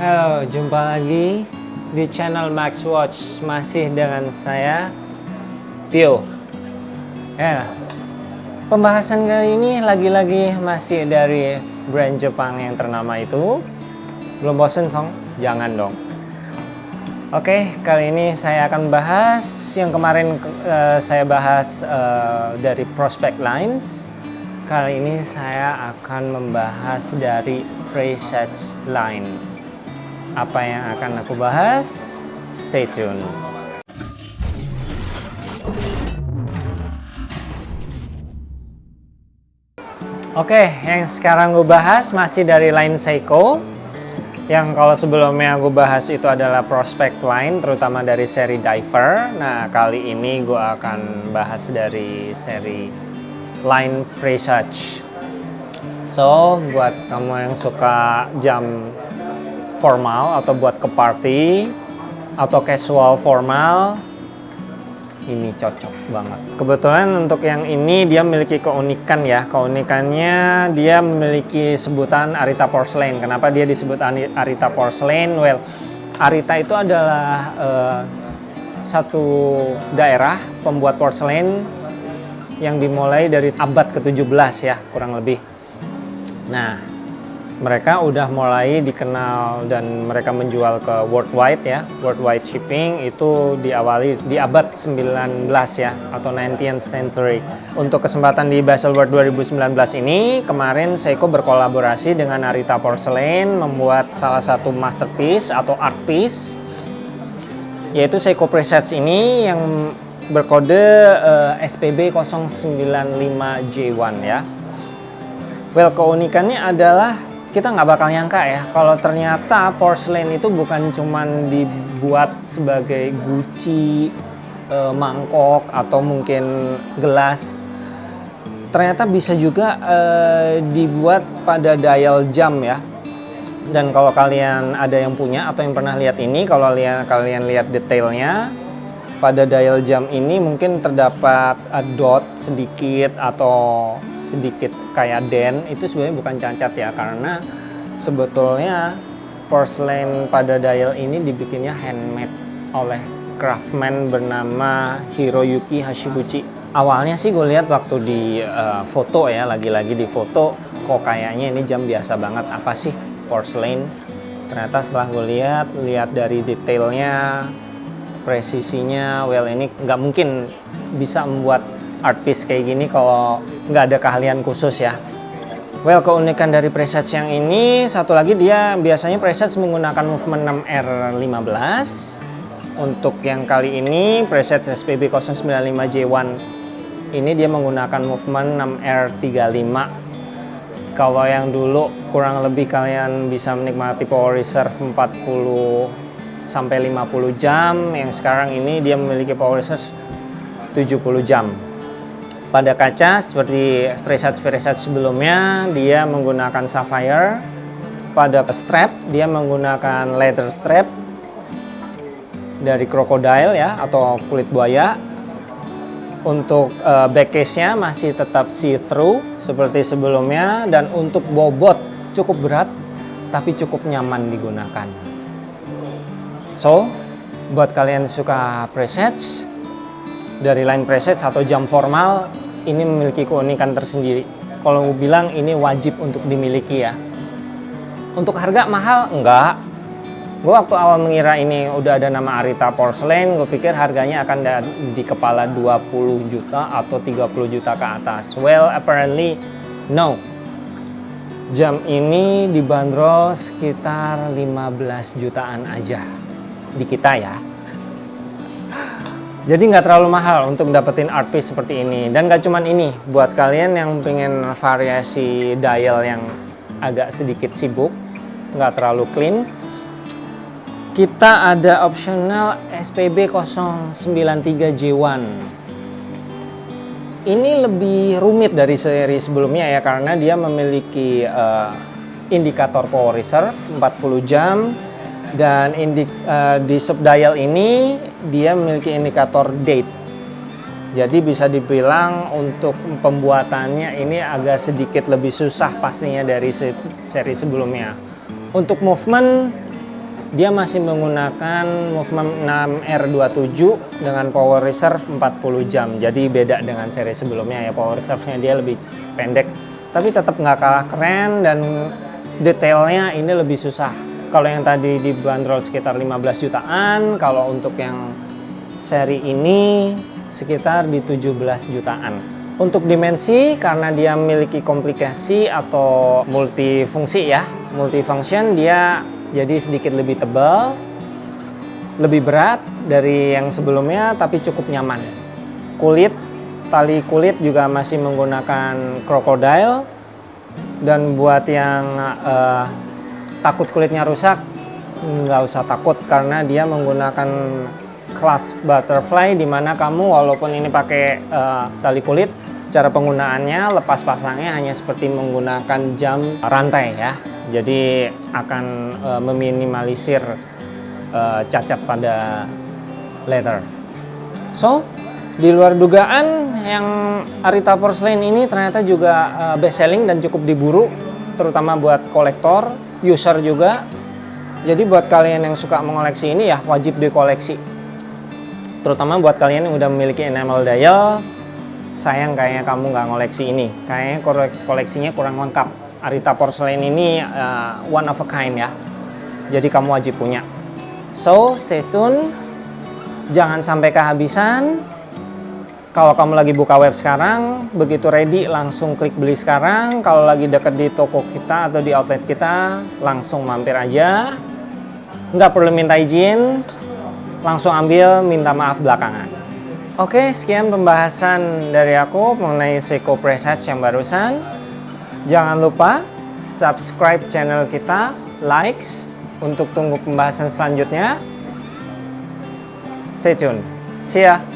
Halo, jumpa lagi di channel Max Watch masih dengan saya Tio. Ya, pembahasan kali ini lagi-lagi masih dari brand Jepang yang ternama itu. Belum bosen song? Jangan dong. Oke, kali ini saya akan bahas yang kemarin uh, saya bahas uh, dari prospect lines. Kali ini saya akan membahas dari presage line apa yang akan aku bahas? Stay tune. Oke, yang sekarang gue bahas masih dari line Seiko. Yang kalau sebelumnya gue bahas itu adalah prospect line, terutama dari seri Diver. Nah, kali ini gue akan bahas dari seri line Presage. So, buat kamu yang suka jam formal atau buat ke party atau casual formal ini cocok banget. Kebetulan untuk yang ini dia memiliki keunikan ya. Keunikannya dia memiliki sebutan Arita Porcelain. Kenapa dia disebut Arita Porcelain? Well, Arita itu adalah uh, satu daerah pembuat porselen yang dimulai dari abad ke-17 ya, kurang lebih. Nah, mereka udah mulai dikenal dan mereka menjual ke worldwide ya. Worldwide shipping itu diawali di abad 19 ya atau 19th century. Untuk kesempatan di Basel World 2019 ini kemarin Seiko berkolaborasi dengan Arita Porcelain membuat salah satu masterpiece atau art piece yaitu Seiko Presets ini yang berkode uh, SPB 095J1 ya. Well keunikannya adalah kita nggak bakal nyangka ya kalau ternyata porcelain itu bukan cuman dibuat sebagai guci, e, mangkok atau mungkin gelas. Ternyata bisa juga e, dibuat pada dial jam ya. Dan kalau kalian ada yang punya atau yang pernah lihat ini, kalau kalian kalian lihat detailnya, pada dial jam ini mungkin terdapat dot sedikit atau sedikit kayak den itu sebenarnya bukan cacat ya karena sebetulnya porcelain pada dial ini dibikinnya handmade oleh craftsman bernama Hiroyuki Hashiguchi. Awalnya sih gue lihat waktu di uh, foto ya, lagi-lagi di foto kok kayaknya ini jam biasa banget. Apa sih porcelain? Ternyata setelah gue lihat, lihat dari detailnya, presisinya, well ini nggak mungkin bisa membuat art piece kayak gini kalau nggak ada keahlian khusus ya. Well, keunikan dari presets yang ini, satu lagi dia biasanya presets menggunakan movement 6R15. Untuk yang kali ini, preset SPB 095J1 ini dia menggunakan movement 6R35. Kalau yang dulu kurang lebih kalian bisa menikmati power reserve 40 sampai 50 jam, yang sekarang ini dia memiliki power reserve 70 jam. Pada kaca seperti preset-preset sebelumnya dia menggunakan sapphire. Pada strap dia menggunakan leather strap dari crocodile ya atau kulit buaya. Untuk uh, back case-nya masih tetap see-through seperti sebelumnya dan untuk bobot cukup berat tapi cukup nyaman digunakan. So, buat kalian suka presets dari line preset atau jam formal ini memiliki keunikan tersendiri. Kalau gue bilang ini wajib untuk dimiliki ya. Untuk harga mahal? Enggak. Gue waktu awal mengira ini udah ada nama Arita Porcelain, gue pikir harganya akan di kepala 20 juta atau 30 juta ke atas. Well, apparently no. Jam ini dibanderol sekitar 15 jutaan aja di kita ya. Jadi nggak terlalu mahal untuk dapetin art piece seperti ini. Dan nggak cuman ini, buat kalian yang pengen variasi dial yang agak sedikit sibuk, nggak terlalu clean, kita ada optional SPB 093J1. Ini lebih rumit dari seri sebelumnya ya, karena dia memiliki uh, indikator power reserve 40 jam, dan indik, uh, di subdial ini dia memiliki indikator date jadi bisa dibilang untuk pembuatannya ini agak sedikit lebih susah pastinya dari seri sebelumnya untuk movement dia masih menggunakan Movement 6R27 dengan power reserve 40 jam. Jadi beda dengan seri sebelumnya ya, power reserve-nya dia lebih pendek. Tapi tetap nggak kalah keren dan detailnya ini lebih susah. Kalau yang tadi dibanderol sekitar 15 jutaan, kalau untuk yang seri ini sekitar di 17 jutaan. Untuk dimensi, karena dia memiliki komplikasi atau multifungsi ya, multifunction, dia jadi sedikit lebih tebal, lebih berat dari yang sebelumnya tapi cukup nyaman. Kulit, tali kulit juga masih menggunakan crocodile dan buat yang uh, takut kulitnya rusak nggak usah takut karena dia menggunakan kelas butterfly di mana kamu walaupun ini pakai uh, tali kulit cara penggunaannya lepas pasangnya hanya seperti menggunakan jam rantai ya jadi akan uh, meminimalisir uh, cacat pada leather. So, di luar dugaan yang Arita Porcelain ini ternyata juga uh, best selling dan cukup diburu terutama buat kolektor, user juga. Jadi buat kalian yang suka mengoleksi ini ya wajib dikoleksi. Terutama buat kalian yang udah memiliki enamel dial, sayang kayaknya kamu nggak ngoleksi ini. Kayaknya koleksinya kurang lengkap. Arita Porcelain ini uh, one of a kind ya. Jadi kamu wajib punya. So, stay tune. Jangan sampai kehabisan. Kalau kamu lagi buka web sekarang, begitu ready langsung klik beli sekarang. Kalau lagi deket di toko kita atau di outlet kita, langsung mampir aja. Nggak perlu minta izin, langsung ambil minta maaf belakangan. Oke, sekian pembahasan dari aku mengenai Seiko Presage yang barusan. Jangan lupa subscribe channel kita, likes untuk tunggu pembahasan selanjutnya. Stay tune. See ya.